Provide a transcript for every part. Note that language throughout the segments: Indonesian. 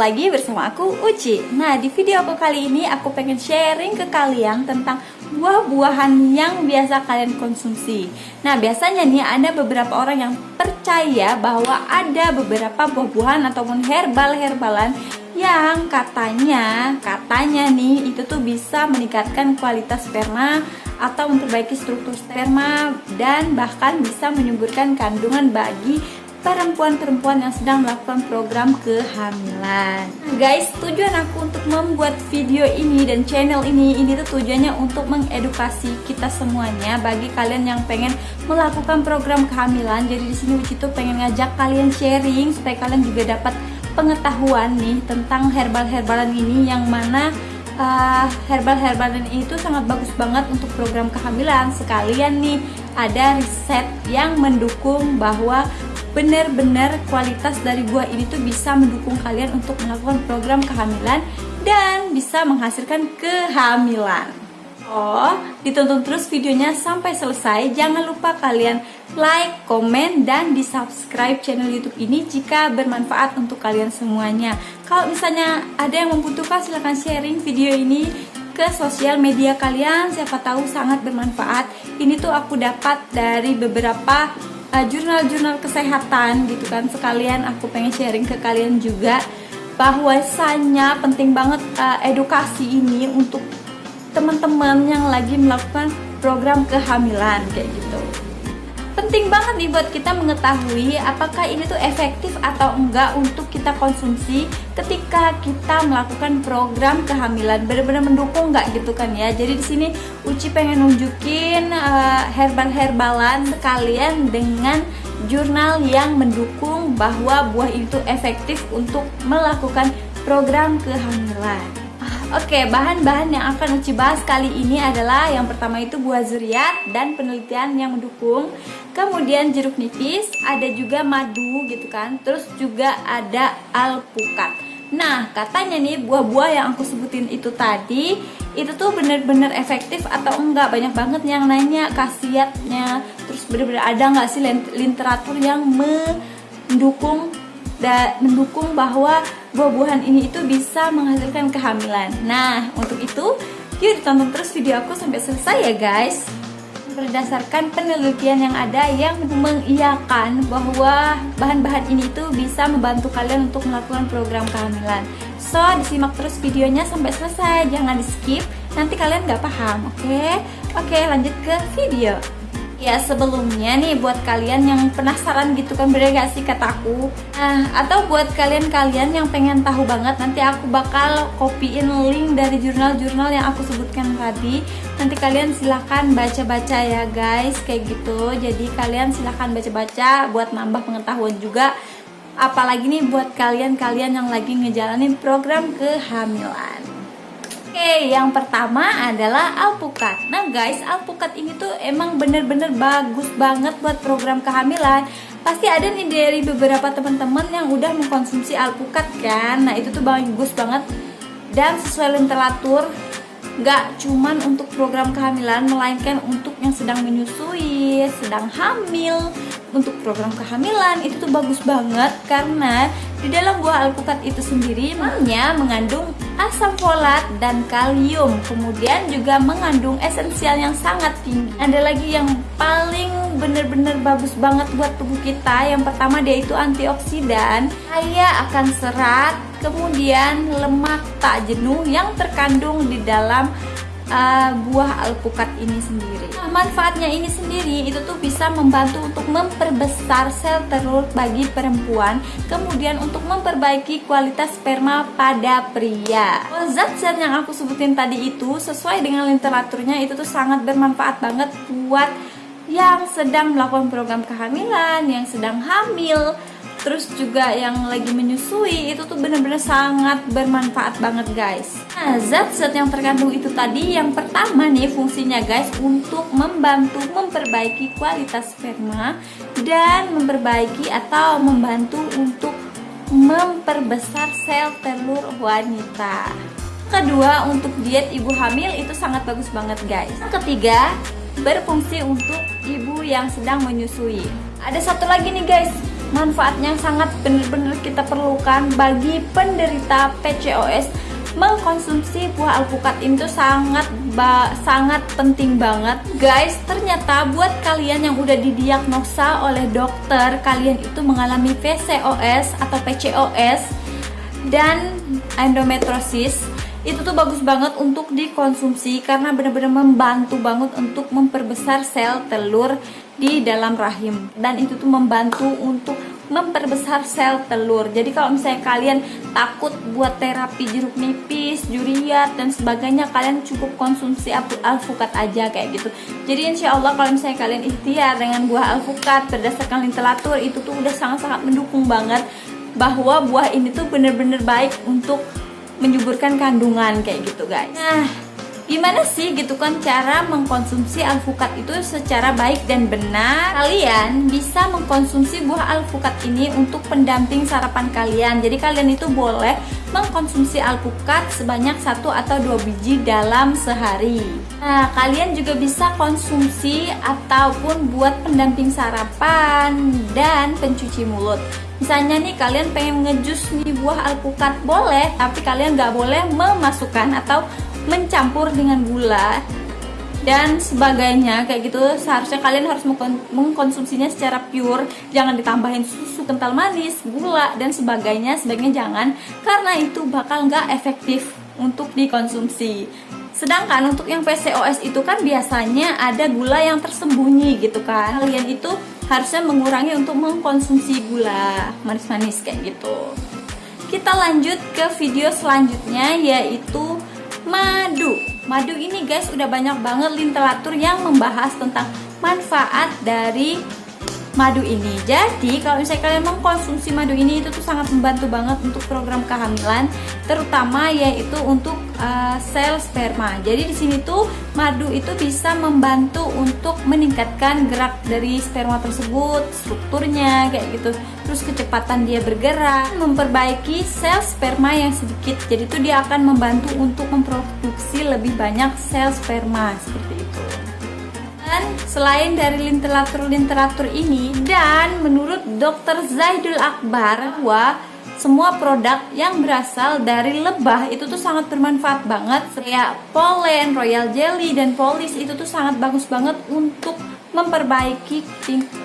lagi bersama aku Uci. Nah di video aku kali ini aku pengen sharing ke kalian tentang buah-buahan yang biasa kalian konsumsi. Nah biasanya nih ada beberapa orang yang percaya bahwa ada beberapa buah-buahan ataupun herbal-herbalan yang katanya, katanya nih itu tuh bisa meningkatkan kualitas sperma atau memperbaiki struktur sperma dan bahkan bisa menyuburkan kandungan bagi perempuan-perempuan yang sedang melakukan program kehamilan. Nah, Guys, tujuan aku untuk membuat video ini dan channel ini Ini tuh tujuannya untuk mengedukasi kita semuanya Bagi kalian yang pengen melakukan program kehamilan. Jadi di sini Uci tuh pengen ngajak kalian sharing Supaya kalian juga dapat pengetahuan nih tentang herbal-herbalan ini Yang mana uh, herbal-herbalan itu sangat bagus banget untuk program kehamilan. Sekalian nih ada riset yang mendukung bahwa benar-benar kualitas dari buah ini tuh bisa mendukung kalian untuk melakukan program kehamilan dan bisa menghasilkan kehamilan. Oh, ditonton terus videonya sampai selesai. Jangan lupa kalian like, komen, dan di subscribe channel YouTube ini jika bermanfaat untuk kalian semuanya. Kalau misalnya ada yang membutuhkan silahkan sharing video ini ke sosial media kalian. Siapa tahu sangat bermanfaat. Ini tuh aku dapat dari beberapa jurnal-jurnal uh, kesehatan gitu kan sekalian aku pengen sharing ke kalian juga bahwasanya penting banget uh, edukasi ini untuk teman-teman yang lagi melakukan program kehamilan kayak gitu penting banget nih buat kita mengetahui apakah ini tuh efektif atau enggak untuk kita konsumsi ketika kita melakukan program kehamilan. Benar-benar mendukung enggak gitu kan ya? Jadi di sini Uci pengen nunjukin uh, herbal-herbalan sekalian dengan jurnal yang mendukung bahwa buah itu efektif untuk melakukan program kehamilan Oke, bahan-bahan yang akan Uci bahas kali ini adalah yang pertama itu buah zuriat dan penelitian yang mendukung. Kemudian jeruk nipis, ada juga madu gitu kan. Terus juga ada alpukat. Nah, katanya nih buah-buah yang aku sebutin itu tadi itu tuh bener-bener efektif atau enggak banyak banget yang nanya khasiatnya terus bener-bener ada nggak sih literatur yang mendukung dan mendukung bahwa buah-buahan ini itu bisa menghasilkan kehamilan. Nah, untuk itu, yuk ditonton terus video aku sampai selesai ya guys. Berdasarkan penelitian yang ada yang mengiyakan bahwa bahan-bahan ini itu bisa membantu kalian untuk melakukan program kehamilan. So, disimak terus videonya sampai selesai, jangan di skip, nanti kalian nggak paham, oke? Okay? Oke, okay, lanjut ke video. Ya sebelumnya nih buat kalian yang penasaran gitu kan bener gak sih kataku Nah atau buat kalian-kalian yang pengen tahu banget Nanti aku bakal kopiin link dari jurnal-jurnal yang aku sebutkan tadi. Nanti kalian silahkan baca-baca ya guys kayak gitu. Jadi kalian silahkan baca-baca buat nambah pengetahuan juga. Apalagi nih buat kalian-kalian yang lagi ngejalanin program kehamilan Oke, yang pertama adalah alpukat. Nah guys, alpukat ini tuh emang bener-bener bagus banget buat program kehamilan. Pasti ada nih dari beberapa teman-teman yang udah mengkonsumsi alpukat kan. Nah itu tuh bagus banget dan sesuai literatur gak cuman untuk program kehamilan melainkan untuk yang sedang menyusui, sedang hamil, untuk program kehamilan itu tuh bagus banget karena di dalam buah alpukat itu sendiri maknya mengandung asam folat dan kalium. Kemudian juga mengandung esensial yang sangat tinggi. Ada lagi yang paling bener-bener bagus banget buat tubuh kita. Yang pertama dia itu antioksidan. Kaya akan serat Kemudian lemak tak jenuh yang terkandung di dalam uh, buah alpukat ini sendiri. Nah, manfaatnya ini sendiri itu tuh bisa membantu untuk memperbesar sel telur bagi perempuan, kemudian untuk memperbaiki kualitas sperma pada pria. Oh, zat-zat yang aku sebutin tadi itu sesuai dengan literaturnya itu tuh sangat bermanfaat banget buat yang sedang melakukan program kehamilan, yang sedang hamil, terus juga yang lagi menyusui itu tuh bener-bener sangat bermanfaat banget guys. Nah zat-zat yang terkandung itu tadi yang pertama nih fungsinya guys untuk membantu memperbaiki kualitas sperma dan memperbaiki atau membantu untuk memperbesar sel telur wanita. Kedua untuk diet ibu hamil itu sangat bagus banget guys. Ketiga berfungsi untuk ibu yang sedang menyusui. Ada satu lagi nih guys manfaatnya sangat benar-benar kita perlukan bagi penderita PCOS mengkonsumsi buah alpukat itu sangat ba sangat penting banget. Guys ternyata buat kalian yang udah didiagnosa oleh dokter kalian itu mengalami PCOS atau PCOS dan endometriosis itu tuh bagus banget untuk dikonsumsi karena benar-benar membantu banget untuk memperbesar sel telur di dalam rahim. Dan itu tuh membantu untuk memperbesar sel telur. Jadi kalau misalnya kalian takut buat terapi jeruk nipis, juriat dan sebagainya kalian cukup konsumsi alpukat aja kayak gitu. Jadi insya Allah kalau misalnya kalian ikhtiar dengan buah alpukat berdasarkan literatur itu tuh udah sangat-sangat mendukung banget bahwa buah ini tuh bener-bener baik untuk menyuburkan kandungan kayak gitu guys nah Gimana sih gitu kan cara mengkonsumsi alpukat itu secara baik dan benar? Kalian bisa mengkonsumsi buah alpukat ini untuk pendamping sarapan kalian. Jadi kalian itu boleh mengkonsumsi alpukat sebanyak satu atau dua biji dalam sehari. Nah, kalian juga bisa konsumsi ataupun buat pendamping sarapan dan pencuci mulut. Misalnya nih kalian pengen ngejus nih buah alpukat boleh, tapi kalian nggak boleh memasukkan atau mencampur dengan gula dan sebagainya kayak gitu. Seharusnya kalian harus mengkonsumsinya secara pure. Jangan ditambahin susu kental manis gula dan sebagainya. Sebaiknya jangan karena itu bakal nggak efektif untuk dikonsumsi. Sedangkan untuk yang PCOS itu kan biasanya ada gula yang tersembunyi gitu kan. Kalian itu harusnya mengurangi untuk mengkonsumsi gula manis-manis kayak gitu. Kita lanjut ke video selanjutnya yaitu madu. Madu ini guys udah banyak banget literatur yang membahas tentang manfaat dari madu ini. Jadi kalau misalnya kalian mengkonsumsi madu ini itu tuh sangat membantu banget untuk program kehamilan terutama yaitu untuk uh, sel sperma. Jadi di sini tuh madu itu bisa membantu untuk meningkatkan gerak dari sperma tersebut strukturnya kayak gitu. Terus kecepatan dia bergerak memperbaiki sel sperma yang sedikit. Jadi itu dia akan membantu untuk memproduksi lebih banyak sel sperma seperti dan selain dari literatur-literatur ini dan menurut Dr. Zaidul Akbar bahwa semua produk yang berasal dari lebah itu tuh sangat bermanfaat banget kayak polen, royal jelly dan polis itu tuh sangat bagus banget untuk memperbaiki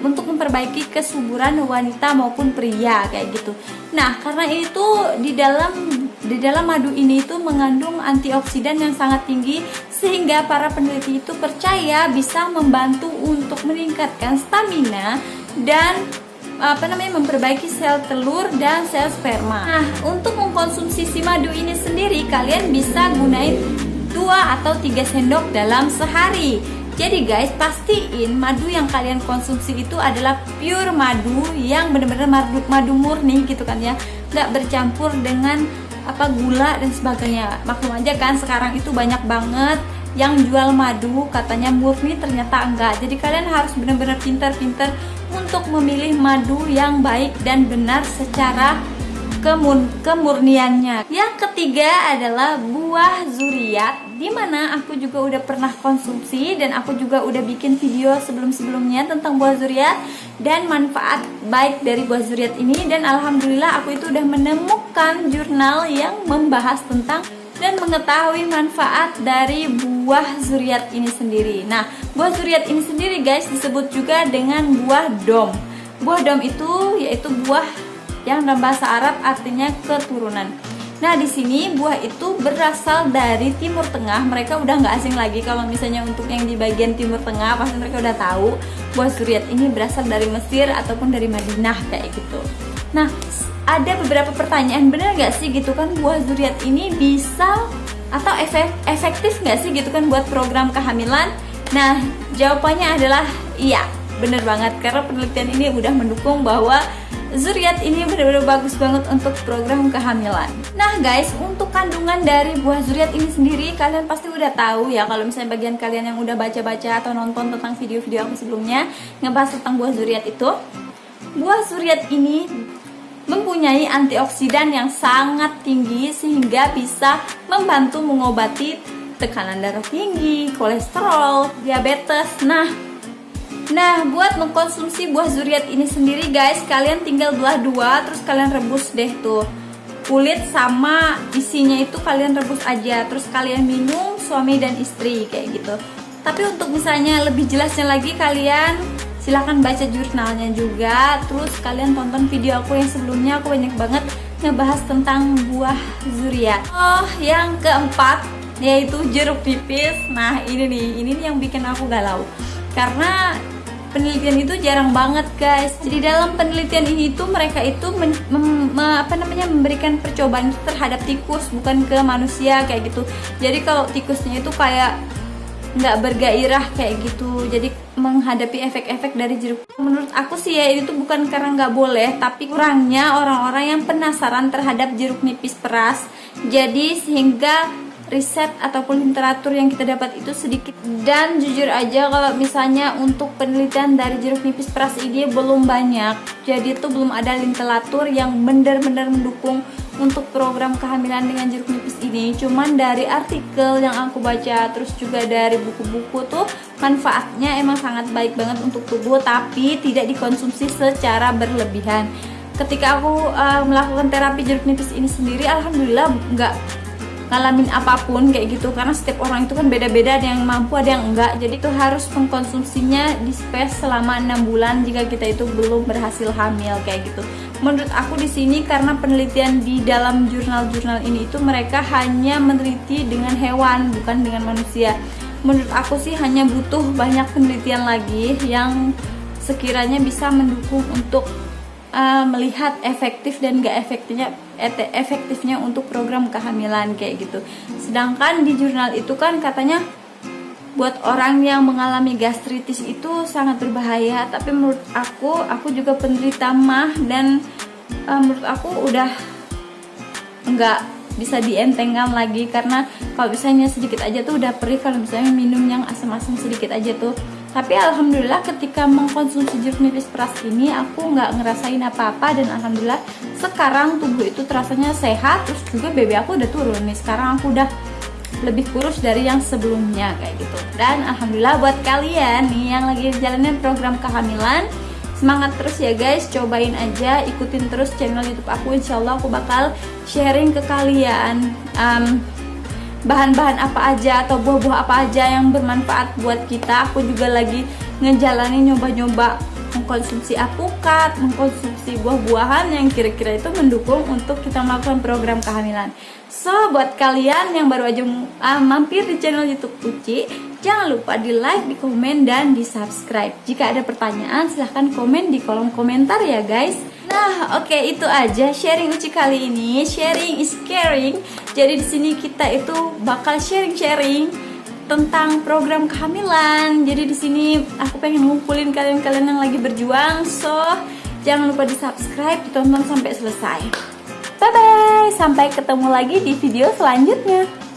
untuk memperbaiki kesuburan wanita maupun pria kayak gitu. Nah, karena itu di dalam di dalam madu ini itu mengandung antioksidan yang sangat tinggi sehingga para peneliti itu percaya bisa membantu untuk meningkatkan stamina dan apa namanya memperbaiki sel telur dan sel sperma. Nah, untuk mengkonsumsi si madu ini sendiri kalian bisa gunain 2 atau 3 sendok dalam sehari jadi guys, pastiin madu yang kalian konsumsi itu adalah pure madu yang benar-benar madu, madu murni gitu kan ya, nggak bercampur dengan apa gula dan sebagainya. Maklum aja kan sekarang itu banyak banget yang jual madu katanya murni ternyata enggak. Jadi kalian harus benar-benar pintar-pintar untuk memilih madu yang baik dan benar secara kemun kemurniannya. Yang ketiga adalah buah zuriat di mana aku juga udah pernah konsumsi dan aku juga udah bikin video sebelum-sebelumnya tentang buah zuriat dan manfaat baik dari buah zuriat ini dan alhamdulillah aku itu udah menemukan jurnal yang membahas tentang dan mengetahui manfaat dari buah zuriat ini sendiri. Nah, buah zuriat ini sendiri guys disebut juga dengan buah dom. Buah dom itu yaitu buah yang dalam bahasa Arab artinya keturunan. Nah, di sini buah itu berasal dari Timur Tengah. Mereka udah nggak asing lagi kalau misalnya untuk yang di bagian Timur Tengah pasti mereka udah tahu buah suriat ini berasal dari Mesir ataupun dari Madinah kayak gitu. Nah, ada beberapa pertanyaan bener nggak sih gitu kan buah suriat ini bisa atau efek, efektif nggak sih gitu kan buat program kehamilan? Nah, jawabannya adalah iya, bener banget karena penelitian ini udah mendukung bahwa Zuriat ini benar-benar bagus banget untuk program kehamilan. Nah guys, untuk kandungan dari buah zuriat ini sendiri kalian pasti udah tahu ya kalau misalnya bagian kalian yang udah baca-baca atau nonton tentang video-video aku sebelumnya ngebahas tentang buah zuriat itu. Buah zuriat ini mempunyai antioksidan yang sangat tinggi sehingga bisa membantu mengobati tekanan darah tinggi, kolesterol, diabetes. Nah, Nah, buat mengkonsumsi buah zuriat ini sendiri guys, kalian tinggal belah dua, terus kalian rebus deh tuh kulit sama isinya itu kalian rebus aja, terus kalian minum suami dan istri kayak gitu. Tapi untuk misalnya lebih jelasnya lagi kalian silahkan baca jurnalnya juga, terus kalian tonton video aku yang sebelumnya aku banyak banget ngebahas tentang buah zuriat. Oh, yang keempat yaitu jeruk nipis. Nah, ini nih, ini nih yang bikin aku galau. Karena penelitian itu jarang banget guys. Jadi dalam penelitian ini tuh mereka itu men, mem, me, apa namanya memberikan percobaan terhadap tikus bukan ke manusia kayak gitu. Jadi kalau tikusnya itu kayak nggak bergairah kayak gitu. Jadi menghadapi efek-efek dari jeruk. Menurut aku sih ya itu bukan karena nggak boleh tapi kurangnya orang-orang yang penasaran terhadap jeruk nipis peras. Jadi sehingga riset ataupun literatur yang kita dapat itu sedikit. Dan jujur aja kalau misalnya untuk penelitian dari jeruk nipis peras ini belum banyak. Jadi itu belum ada literatur yang benar-benar mendukung untuk program kehamilan dengan jeruk nipis ini. Cuman dari artikel yang aku baca terus juga dari buku-buku tuh manfaatnya emang sangat baik banget untuk tubuh tapi tidak dikonsumsi secara berlebihan. Ketika aku uh, melakukan terapi jeruk nipis ini sendiri alhamdulillah nggak ngalamin apa pun kayak gitu. Karena setiap orang itu kan beda-beda ada yang mampu ada yang enggak. Jadi itu harus mengkonsumsinya di space selama enam bulan jika kita itu belum berhasil hamil kayak gitu. Menurut aku di sini karena penelitian di dalam jurnal-jurnal ini itu mereka hanya meneliti dengan hewan bukan dengan manusia. Menurut aku sih hanya butuh banyak penelitian lagi yang sekiranya bisa mendukung untuk uh, melihat efektif dan gak efektifnya efektifnya untuk program kehamilan kayak gitu. Sedangkan di jurnal itu kan katanya buat orang yang mengalami gastritis itu sangat berbahaya. Tapi menurut aku, aku juga penderita mah dan uh, menurut aku udah nggak bisa dientengkan lagi karena kalau misalnya sedikit aja tuh udah perih kalau misalnya minum yang asam-asam sedikit aja tuh tapi alhamdulillah ketika mengkonsumsi jeruk nipis peras ini aku nggak ngerasain apa-apa dan alhamdulillah sekarang tubuh itu terasanya sehat terus juga BB aku udah turun nih. Sekarang aku udah lebih kurus dari yang sebelumnya kayak gitu. Dan alhamdulillah buat kalian nih yang lagi jalanin program kehamilan semangat terus ya guys. Cobain aja ikutin terus channel youtube aku. Insyaallah aku bakal sharing ke kalian um, bahan-bahan apa aja atau buah-buah apa aja yang bermanfaat buat kita. Aku juga lagi ngejalanin nyoba-nyoba mengkonsumsi apukat, mengkonsumsi buah-buahan yang kira-kira itu mendukung untuk kita melakukan program kehamilan. So, buat kalian yang baru aja uh, mampir di channel YouTube Uci, jangan lupa di like, di komen, dan di subscribe. Jika ada pertanyaan, silahkan komen di kolom komentar ya guys. Nah, oke okay, itu aja sharing Uci kali ini. Sharing is caring. Jadi di sini kita itu bakal sharing-sharing tentang program kehamilan. Jadi di sini aku pengen ngumpulin kalian-kalian yang lagi berjuang. So, jangan lupa di-subscribe, ditonton sampai selesai. Bye bye. Sampai ketemu lagi di video selanjutnya.